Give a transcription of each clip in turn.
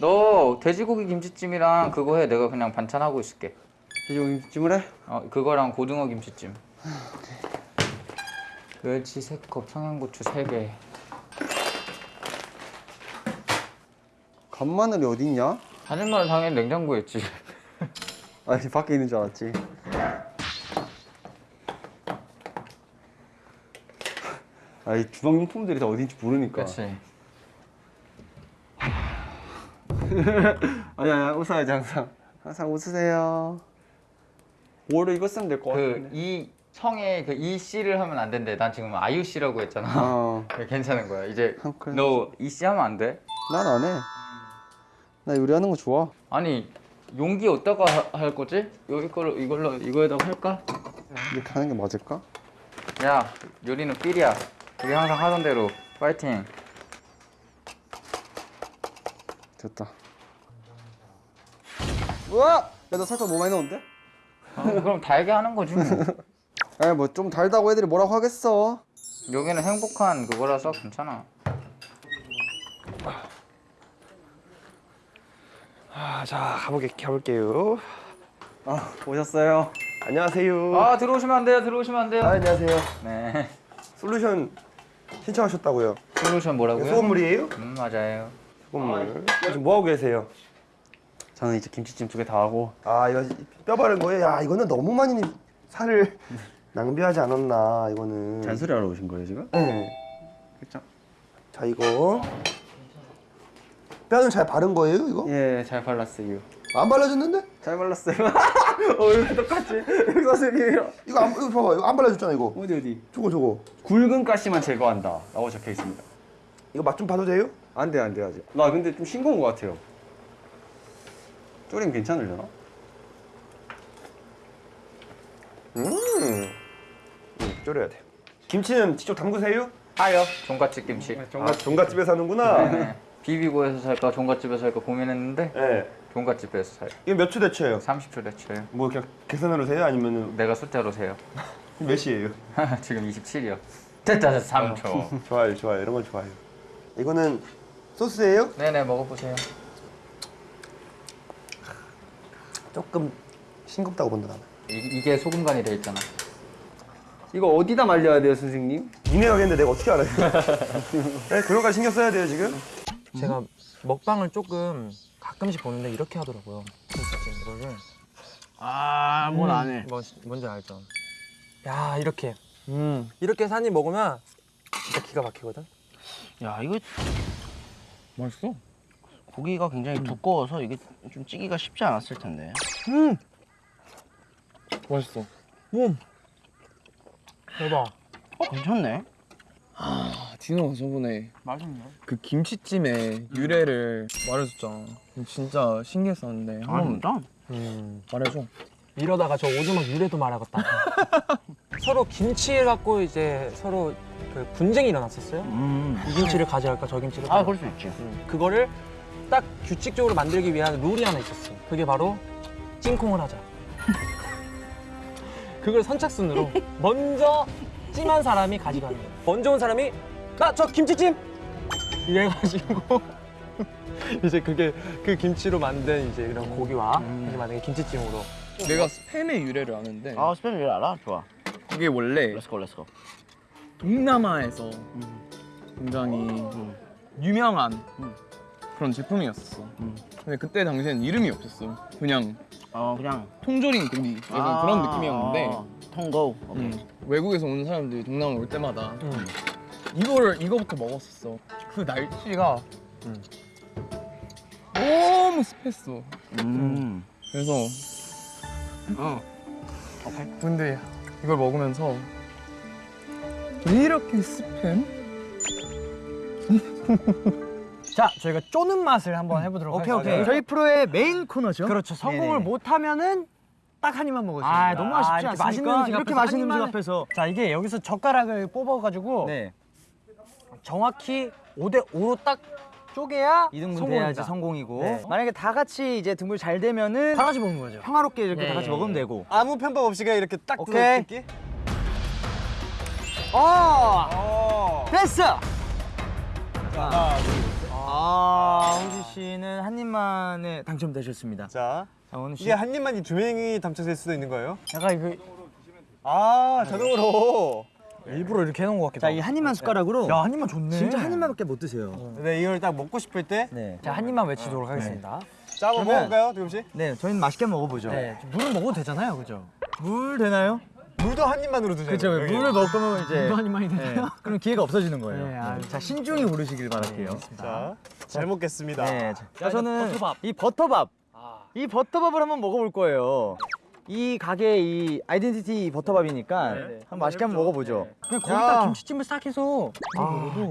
너 돼지고기 김치찜이랑 그거 해. 내가 그냥 반찬 하고 있을게. 돼지고기 김치찜을 해? 어 그거랑 고등어 김치찜. 멸치 3컵, 청양고추 3개. 간마늘이 어디 있냐? 다진마늘 당연히 냉장고에 있지. 아니 밖에 있는 줄 알았지. 아이 주방 용품들이 다 어딘지 모르니까. 그렇지. 아니 아니 웃어야지 항상. 항상 웃으세요. 뭐를 이거 쓰면 될것그 같은데. 이 청에 그 이 씨를 하면 안 된대. 난 지금 아이유 씨라고 했잖아. 어. 괜찮은 거야. 이제 너 이씨 하면 안 돼? 난 안 해. 나 요리하는 거 좋아. 아니 용기 어디다가 하- 할 거지? 여기 걸로 이걸로 이거에다가 할까? 이렇게 하는 게 맞을까? 야 요리는 삘이야. 우리 항상 하던 대로 파이팅. 됐다. 우와! 야, 너 살짝 너무 많이 넣었는데? 아, 그럼 달게 하는 거지 뭐. 에, 뭐좀 달다고 애들이 뭐라고 하겠어. 여기는 행복한 그거라서 괜찮아. 아, 자 가보게 가볼게요. 아, 오셨어요. 안녕하세요. 아 들어오시면 안 돼요. 들어오시면 안 돼요. 아, 안녕하세요. 네. 솔루션 신청하셨다고요? 솔루션 뭐라고요? 소금물이에요? 음 맞아요. 소금물. 지금 뭐 하고 계세요? 저는 이제 김치찜 두 개 다 하고. 아, 이거 뼈 바른 거예요? 야, 이거는 너무 많이 살을 낭비하지 않았나 이거는. 잔소리 하러 오신 거예요, 지금? 네. 그쵸? 자, 이거 뼈는 잘 바른 거예요, 이거? 예, 잘 발랐어요. 안 발라졌는데? 잘 발랐어요. 어, 왜 똑같지? 여기 선생님이랑. 이거 안 이거 봐봐, 이거 안 발라졌잖아, 이거. 어디, 어디? 저거 저거. 굵은 가시만 제거한다. 라고 적혀 있습니다. 이거 맛 좀 봐도 돼요? 안 돼, 안 돼, 아직. 나 근데 좀 싱거운 것 같아요. 쪼림 괜찮으려나? 음. 음, 졸여야 돼. 김치는 직접 담그세요? 하요. 종갓집 김치. 아, 종갓집에서 하는구나. 네. 비비고에서 살까 종갓집에서 살까 고민했는데 네. 종갓집에서 사요. 이거 몇초 대처예요? 30초 대쳐요. 뭐 그냥 계산으로 세요? 아니면 내가 숫자로 세요. 몇 시예요? 지금 27이요. 됐다, 됐다, 3초. 좋아요, 좋아요. 이런 건 좋아요. 이거는 소스예요? 네네, 먹어보세요. 조금 싱겁다고 본다 나는. 이, 이게 소금 간이 돼 있잖아. 이거 어디다 말려야 돼요, 선생님? 니네가 했는데 내가 어떻게 알아요? 네, 그런 거 신경 써야 돼요 지금. 제가 먹방을 조금 가끔씩 보는데 이렇게 하더라고요. 김치찜 이거를. 아, 뭘 안 해. 뭔, 뭔지 알죠? 야 이렇게 이렇게 해서 한입 먹으면 진짜 기가 막히거든. 야 이거 맛있어? 고기가 굉장히 두꺼워서 이게 좀 찌기가 쉽지 않았을 텐데. 맛있어. 대박. 어 괜찮네. 디노가 저번에 맛있네. 그 김치찜의 유래를 말해줬잖아. 진짜 신기했었는데 아 진짜? 음. 말해줘. 이러다가 저 오두막 유래도 말하겠다. 서로 김치를 갖고 이제 서로 그 분쟁이 일어났었어요. 음. 이 김치를 가져갈까 저 김치를. 아 가져갈까. 그럴 수 있지. 음, 그거를 딱 규칙적으로 만들기 위한 룰이 하나 있었어. 그게 바로 찐콩을 하자. 그걸 선착순으로 먼저 찜한 사람이 가져가는 거야. 먼저 온 사람이 나 저 김치찜 이래가지고 이제 그게 그 김치로 만든 이제 이런 고기와 이제 만든 김치찜으로 내가 스팸의 유래를 아는데 아 스팸 일 알아? 좋아. 그게 원래 let's go let's go. 동남아에서 굉장히 음. 유명한 음. 그런 제품이었었어. 음. 근데 그때 당시엔 이름이 없었어. 그냥 어 그냥 통조림 고기 약간 아, 그런 느낌이었는데 아, 통고. 음, 외국에서 오는 사람들이 동남아 올 때마다 음. 이거를 이거부터 먹었었어. 그 날씨가 너무 습했어. 음. 그래서 어. 근데 이걸 먹으면서 왜 이렇게 습해? 자, 저희가 쪼는 맛을 한번 해보도록 오케이, 하겠습니다. 오케이. 저희 프로의 메인 코너죠. 그렇죠. 성공을 네네. 못하면은 딱 한 입만 먹을 수 아, 있습니다. 너무 아쉽지 이렇게 않습니까? 맛있는 음식 이렇게 맛있는 한 음식 입만- 앞에서. 자, 이게 여기서 젓가락을 뽑아가지고 네. 정확히 5대 5로 딱 쪼개야 2등분 성공입니다. 돼야지 성공이고. 네. 만약에 다 같이 이제 등분 잘 되면은 다 같이 먹는 거죠. 평화롭게 이렇게 예, 다 같이 예, 먹으면 예. 되고. 아무 편법 없이 그냥 이렇게 딱 오케이. 뜯기. 어! 됐어. 자. 아, 홍지 씨는 한 입만 입만에 당첨되셨습니다. 자, 자, 원우 씨. 이게 한 입만 이 두 명이 당첨될 수도 있는 거예요? 약간 이거 아, 자동으로. 일부러 이렇게 해놓은 것 같기도 하고. 자, 이 한 입만 숟가락으로. 야, 한 입만 좋네. 진짜 한 입만밖에 못 드세요. 네, 이걸 딱 먹고 싶을 때. 네. 자, 한 입만 외치도록 하겠습니다. 자, 한번 먹어볼까요, 두금 씨? 네, 저희는 맛있게 먹어보죠. 네, 물은 먹어도 되잖아요, 그죠? 물 되나요? 물도 한 입만으로 드세요. 그렇죠. 물을 먹을 거면 이제 물도 한 입만이 되나요? 네, 그럼 기회가 없어지는 거예요. 네, 아, 자, 신중히 고르시길 바랄게요. 자, 잘 먹겠습니다. 네, 자, 자, 저는 이 버터밥, 이 버터밥을 한번 먹어볼 거예요. 이 가게의 이 아이덴티티 버터밥이니까 한번 맛있게 한번 먹어보죠. 그냥 거기다 김치찜을 싹 해서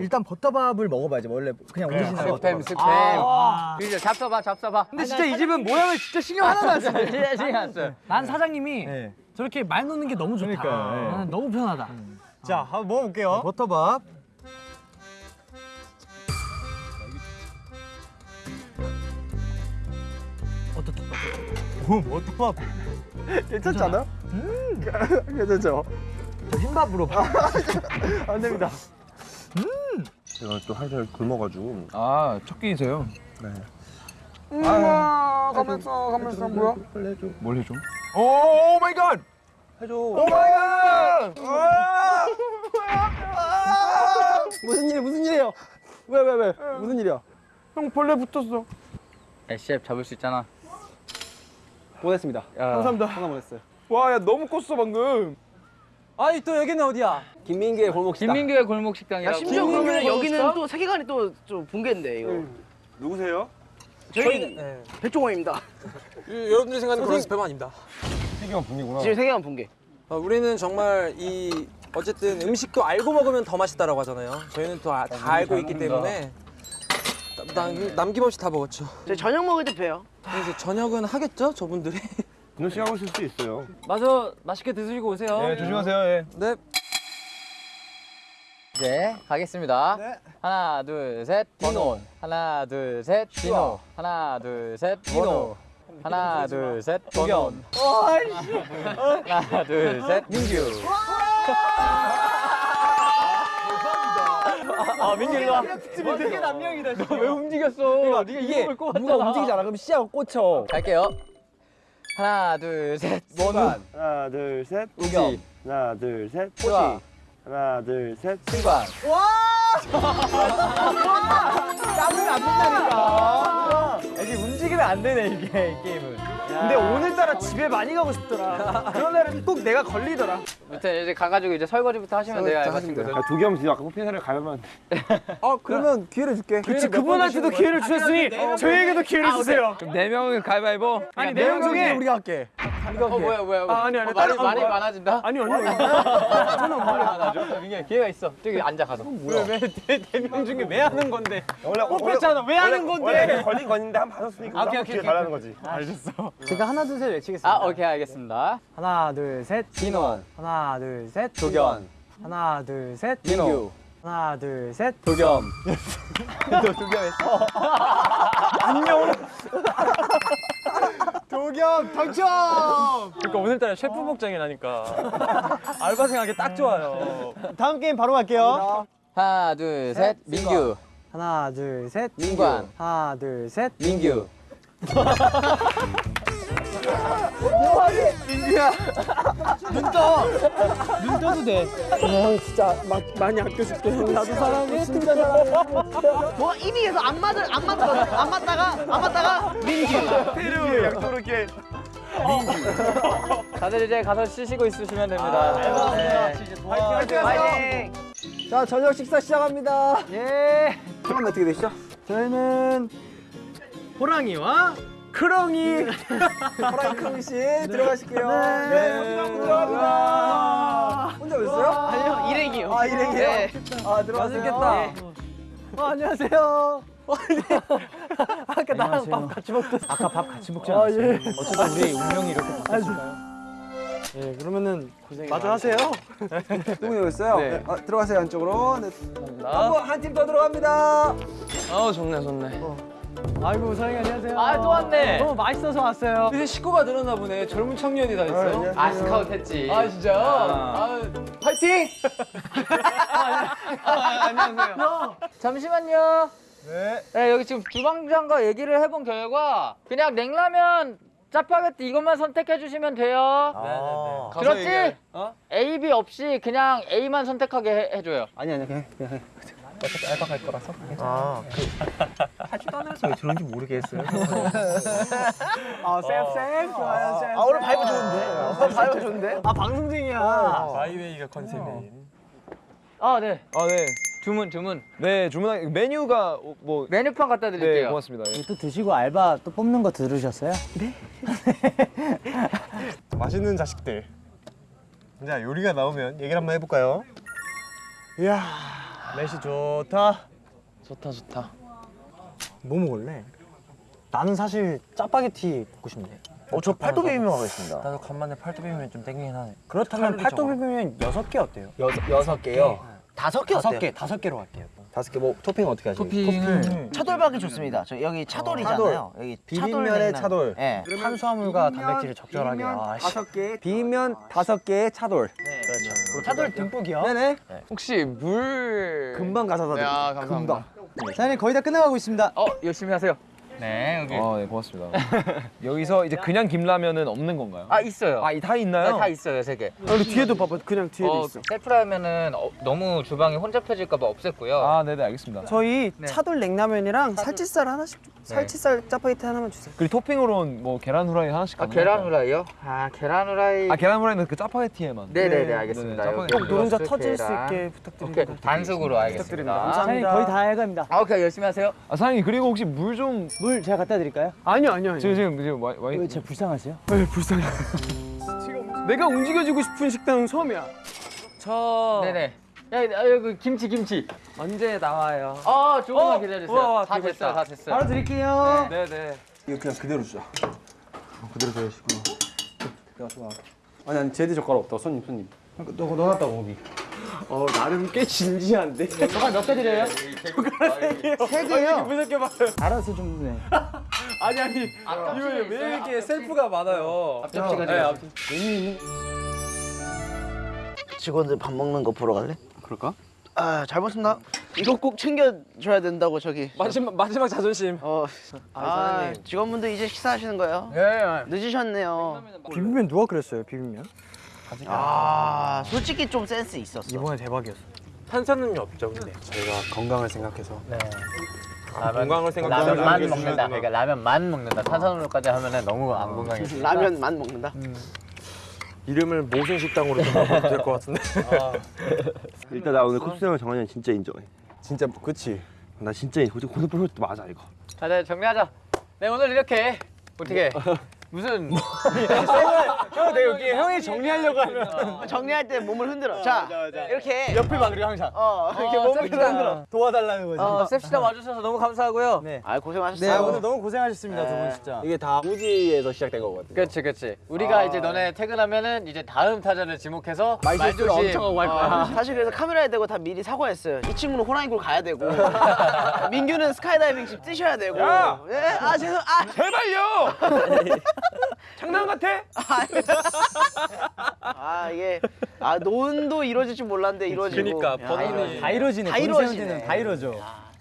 일단 버터밥을 먹어봐야지 원래 그냥 오리지널 스팸 버터밥. 스팸. 그죠 잡숴봐 잡숴봐. 근데 진짜 이 집은 모양을 진짜 신경 하나도 안 써요. 진짜 신경 안 써요. 난 사장님이 네. 저렇게 말 놓는 게 너무 좋다. 그러니까요, 네. 나는 너무 편하다. 자, 한번 먹어볼게요. 버터밥. 오, 버터밥. 괜찮지 않아? 음. 괜찮죠? 저 흰밥으로 안 됩니다. 제가 또 한살 굶어가지고. 아 첫 끼세요. 아, 가면서 가면서 뭐야? 뭘 해줘? Oh my god! 해줘. Oh my god! 무슨 일 무슨 일이에요? 왜 왜 왜? 무슨 일이야? 형 벌레 붙었어. 셰프 잡을 수 있잖아. 보냈습니다. 야. 감사합니다. 하나 보냈어요. 와, 야 너무 컸어 방금. 아니, 또 여기는 어디야? 김민기의 골목 식당. 김민규의 골목 식당이라고. 심지어 그러면 여기는 또 세계관이 또 좀 붕괴인데 이거. 누구세요? 저희는 백종원입니다. 여러분들이 생각하는 그런 스팸 아닙니다. 세경 분이구나. 지금 세계관 붕괴. 어, 우리는 정말 이 어쨌든 음식도 알고 먹으면 더 맛있다라고 하잖아요. 저희는 또다 알고 있기 때문에 남, 남김없이 다 먹었죠. 저희 저녁 먹을 때 봬요. 이제 저녁은 하겠죠, 저분들이. 분호 씨가 오실 수 있어요. 마저 맛있게 드시고 오세요. 네, 조심하세요. 예. 네. 이제 가겠습니다. 하나 둘 셋 디노. 하나 둘 셋 디노. 하나 둘 셋 디노. 하나 둘셋 도겸. 하나 둘셋 민규. 아 민규 일로 와. 어떻게 남명이다. 왜 움직였어? 네가 이게 누가 움직이지 않아? 그럼 씨하고 꽂혀. 갈게요. 하나 둘셋 원우. 하나, 둘, 셋. 우기. 하나, 둘, 셋. 호시. 하나, 둘, 셋. 승관. 땀을 안 뺀다니까. 이게 움직이면 안 되네 이게 이 게임은. 근데 오늘따라 집에 많이 가고 싶더라. 그런 날은 꼭 내가 걸리더라. 아무튼 이제 가가지고 이제 설거지부터 하시면 돼요 알바친구들. 야, 도겸 지금 아까 뽑힌 사람을 가면 아, 그러면 기회를 줄게. 그치 그분한테도 기회를 주셨으니 저희에게도 기회를 주세요. 그럼 네 명은 가위바위보. 아니 네 명 중에 우리가 할게. 어 뭐야 뭐야. 아, 아니, 아니, 어, 말이 말이 아, 많아진다. 아니 아니. 저는 말이 많아져. 민규 기회가 있어. 저기 앉아 가서. 왜왜 대명 중에 왜 하는 건데? 원래 뽑혔잖아. 왜 하는 건데? 원래 걸린 건인데 한 번 받았으니까 오케이, 한 오케이. 달라는 거지. 제가 하나 둘 셋 외치겠습니다. 아 오케이 알겠습니다. 하나 둘 셋. 디노. 하나 둘 셋. 도겸. 하나 둘 셋. 민규. 하나 둘 셋. 도겸. 도겸 당첨! 그러니까 오늘따라 셰프 복장이라니까 알바생하기 딱 좋아요. 다음 게임 바로 갈게요. 하나 둘 셋 민규. 하나 둘 셋. 민관. 하나 둘 셋. 민규. 눈 떠도 돼. 뭐 입이 계속 안 맞을 안 맞거든. 안 맞다가 안 맞다가 민규. 페루 약도로 이렇게 다들 이제 가서 쉬시고 있으시면 됩니다. 네. 화이팅 파이팅. 자 저녁 식사 시작합니다. 예. 처음 어떻게 되시죠? 저희는 호랑이와 크롱이. 호랑이 크롱 씨 들어가실게요. 네. 들어갑니다. 혼자 오셨어요? 아니요 일행이요. 아 일행이요? 네. 아 들어가셨겠다. 어, 안녕하세요. 아까 나랑 밥 같이 먹던. 아까 밥 같이 먹지 않았어요? 아, 예. 어쩌다 우리 운명이 이렇게 바뀌었을까요? 예, 그러면은 고생 마저 하세요. 누구 오셨어요? 네. 아, 들어가세요 안쪽으로. 네. 한번 한팀더 들어갑니다. 어 좋네 좋네. 아이고 사장님 안녕하세요. 아, 또 왔네. 너무 맛있어서 왔어요. 이제 식구가 늘었나 보네. 젊은 청년이 다 있어요. 아 스카우트 했지. 아, 진짜요? 아, 파이팅! 잠시만요. 네. 네 여기 지금 주방장과 얘기를 해본 결과 그냥 냉라면 짜파게티 이것만 선택해 주시면 돼요. 네네네. 들었지? 어? A, B 없이 그냥 A만 선택하게 해, 해줘요. 아니 아니 그냥 그냥 해. 어차피 알바 갈 거라서. 아, 하지도 않아서 왜 저런지 모르겠어요. 아, 쌤쌤 좋아요, 쌤. 아 오늘 vibe 좋은데? 아, vibe 좋은데? 아, 방송 중이야. 바이웨이가 컨셉인. 아, 네. 아 네. 주문, 주문. 네 주문한 메뉴가 뭐 메뉴판 갖다 네, 드릴게요. 고맙습니다. 예. 또 드시고 알바 또 뽑는 거 들으셨어요? 맛있는 자식들. 자 요리가 나오면 얘기를 한번 해볼까요? 이야 날씨 좋다. 좋다 좋다. 뭐 먹을래? 나는 사실 짜파게티 먹고 싶네. 어 저 팔도 비빔면 하겠습니다. 나도 간만에 팔도 비빔면 좀 땡기긴 하네. 그렇다면 팔도 비빔면 여섯 개 어때요? 여섯 여섯 개요. 다섯 개 다섯 어때요? 개 다섯 개로 할게요. 다섯 개 뭐 토핑 어떻게 하시죠? 토핑을 차돌박이 좋습니다. 저 여기 차돌이잖아요. 여기 비빔면에. 차돌. 예. 탄수화물과 단백질을 적절하게. 아, 씨. 다섯 개 비빔면 다섯 개의 차돌. 차돌 듬뿍이요? 네네. 혹시 물 금방 가서 네, 사드릴게요. 아, 감사합니다. 금방. 사장님 거의 다 끝나가고 있습니다. 어, 열심히 하세요. 네, 여기. 아, 네, 고맙습니다. 여기서 이제 그냥 김라면은 없는 건가요? 아, 있어요. 아, 이다 있나요? 네, 다 있어요, 세 개. 아, 우리 뒤에도 봐봐. 그냥 뒤에도 어, 있어. 셀프라면은 어, 너무 주방이 혼잡해질까 봐 없앴고요. 아, 네, 네, 알겠습니다. 저희 네. 차돌 냉라면이랑 살치살 하나씩 좀- 살치살 짜파게티 하나만 주세요. 그리고 토핑으로는 뭐 계란 후라이 하나씩 아? 계란 후라이요? 아, 계란 후라이. 아, 계란 후라이는 그 짜파게티에만. 네네네, 알겠습니다. 네, 여기 짜파게티. 노른자 터질 수. 있게 부탁드립니다. 오케이, 단숙으로 알겠습니다. 사장님 감사합니다. 거의 다 해갑니다. 아, 오케이, 열심히 하세요. 아, 사장님 그리고 혹시 물 좀 물 제가 갖다 드릴까요? 아니요 아니요 아니요. 지금 지금 지금 와, 와왜 제가 불쌍하세요? 네, 불쌍해. 내가 움직여주고 싶은 식당은 처음이야. 저 네네. 야, 야, 여기 김치, 김치. 언제 나와요? 아, 조금만 어? 기다려주세요. 우와, 다 됐어요. 다 됐어요. 바로 드릴게요. 네 네. 이거 그냥 그대로 주자. 어, 그대로 줘야시고. 야 좋아. 아니 아니 제드 젓가락 없다. 손님 손님. 너 넣어놨다고 거기. 어 나름 꽤 진지한데. 젓갈 몇개 드려요? 세 개요. 무섭게 봐. 알아서 좀 네. 아니 아니. 이거 왜 이렇게 셀프가 많아요? 앞접시가 네. 앞- 직원들 밥 먹는 거 보러 갈래? 그럴까? 아, 잘 먹습니다. 이거 꼭 챙겨줘야 된다고 저기. 마지막 마지막 자존심. 어, 아, 사장님. 직원분들 이제 식사하시는 거예요? 네. 늦으셨네요. 비빔면 누가 그랬어요 비빔면? 아, 솔직히 좀 센스 있었어. 이번에 대박이었어. 탄산음료 없죠, 근데. 저희가 건강을 생각해서. 네. 건강을 생각해서 라면만 먹는다. 그러니까 라면만 먹는다. 탄산음료까지 하면은 너무 안 건강해. 라면만 먹는다. 이름을 모순 식당으로 좀 바꿔도 될것 같은데. 일단 나 오늘 컵스형을 정한이 형 진짜 인정해. 진짜 그치. 나 진짜 고등 고등표 맞아 이거. 자, 네, 정리하자. 네, 오늘 이렇게 어떻게 무슨 형, 내 여기 형이 정리하려고 하면 정리할 때 몸을 흔들어. 자, 이렇게. 옆을 봐 그리고 항상 어, 이렇게 어, 몸을 셉시다. 흔들어. 도와달라는 거지. 어, 셉시다 와주셔서 너무 감사하고요. 네. 아, 네, 고생하셨어요. 오늘 너무 고생하셨습니다 두분 진짜. 이게 다 우지에서 시작된 거거든요. 그렇지, 그렇지. 우리가 이제 너네 퇴근하면은 이제 다음 타자를 지목해서 말조심 엄청 하고 할 거야. 어, 사실 그래서 카메라에 대고 다 미리 사과했어요. 이 친구는 호랑이굴 가야 되고, 민규는 스카이다이빙 집 뛰셔야 되고. 야! 예, 아 죄송, 아, 제발요! 장난 같아? 아 이게 아 노은도 이루어질 줄 몰랐는데 이루어지고. 그니까, 야, 버논이. 다 이루어지네. 다다 이루어지네. 다 이루어져.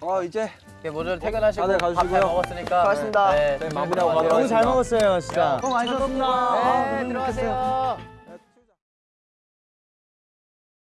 어 이제 이제 모두 퇴근하시고 다들 가주시고요. 먹었으니까 수고하셨습니다. 네, 네, 마무리하고 너무 잘 먹었어요 진짜. 네, 들어가세요.